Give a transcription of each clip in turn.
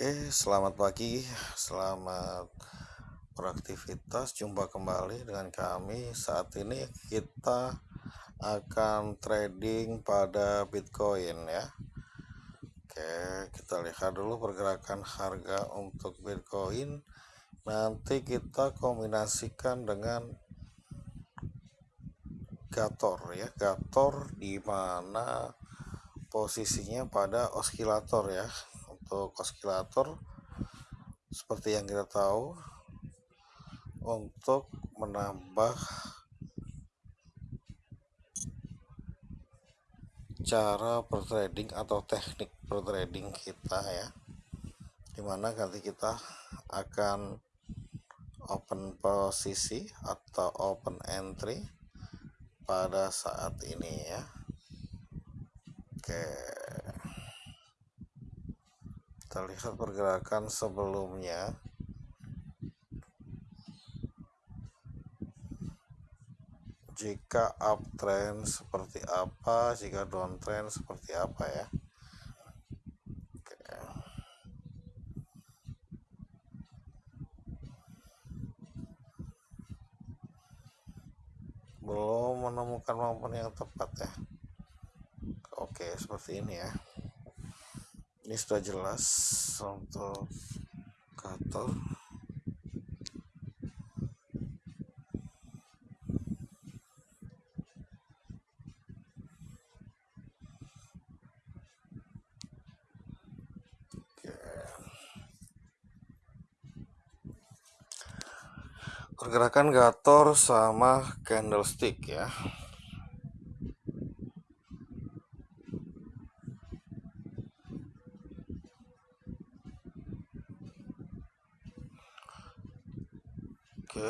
Oke, selamat pagi, selamat beraktivitas. Jumpa kembali dengan kami. Saat ini kita akan trading pada Bitcoin ya. Oke, kita lihat dulu pergerakan harga untuk Bitcoin. Nanti kita kombinasikan dengan Gator ya. Gator di mana posisinya pada osilator ya untuk oskilator seperti yang kita tahu untuk menambah cara trading atau teknik trading kita ya di mana nanti kita akan open posisi atau open entry pada saat ini ya. Oke kita lihat pergerakan sebelumnya. Jika uptrend seperti apa jika downtrend seperti apa ya? Belum menemukan maupun yang tepat ya? Oke seperti ini ya ini sudah jelas untuk kator pergerakan gator sama candlestick ya Oke.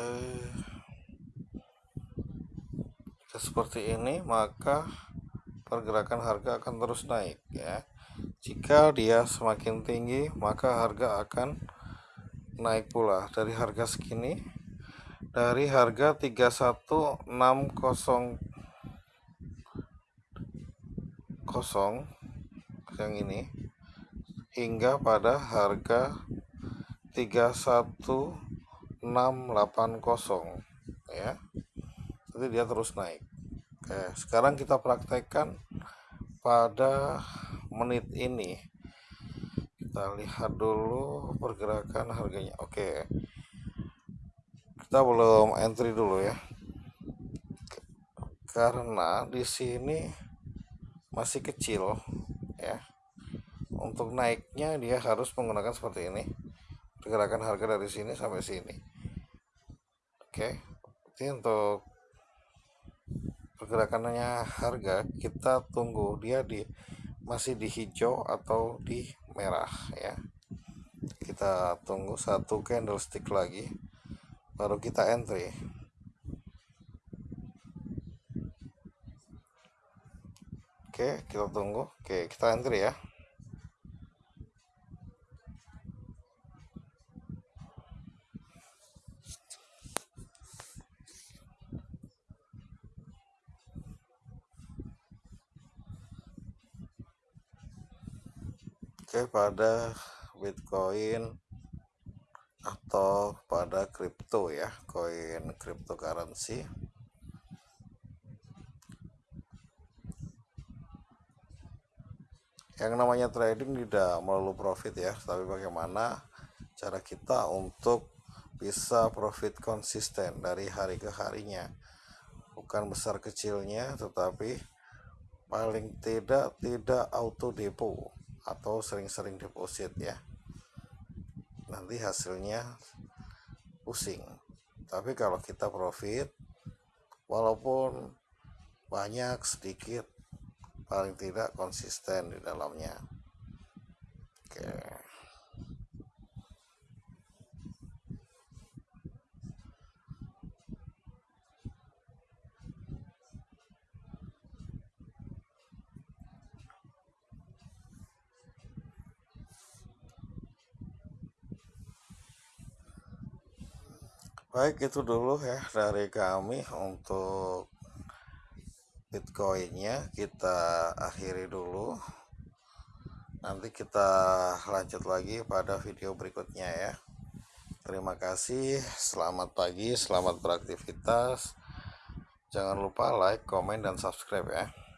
Jika seperti ini, maka pergerakan harga akan terus naik ya. Jika dia semakin tinggi, maka harga akan naik pula dari harga segini dari harga 31600 yang ini hingga pada harga 31 680 ya. Jadi dia terus naik. Oke sekarang kita praktekkan pada menit ini. Kita lihat dulu pergerakan harganya. Oke. Kita belum entry dulu ya. Karena di sini masih kecil ya. Untuk naiknya dia harus menggunakan seperti ini. Pergerakan harga dari sini sampai sini oke ini untuk pergerakannya harga kita tunggu dia di masih di hijau atau di merah ya. Kita tunggu satu candlestick lagi baru kita entry. Oke kita tunggu. Oke kita entry ya Oke, pada Bitcoin atau pada kripto ya, koin cryptocurrency. Yang namanya trading tidak melulu profit ya, tapi bagaimana cara kita untuk bisa profit konsisten dari hari ke harinya. Bukan besar kecilnya, tetapi paling tidak tidak auto depo atau sering-sering deposit ya. Nanti hasilnya pusing. Tapi kalau kita profit walaupun banyak sedikit paling tidak konsisten di dalamnya. Oke. okay. Baik itu dulu ya dari kami untuk Bitcoinnya. Kita akhiri dulu. Nanti kita lanjut lagi pada video berikutnya ya. Terima kasih selamat pagi selamat beraktivitas. Jangan lupa like comment dan subscribe ya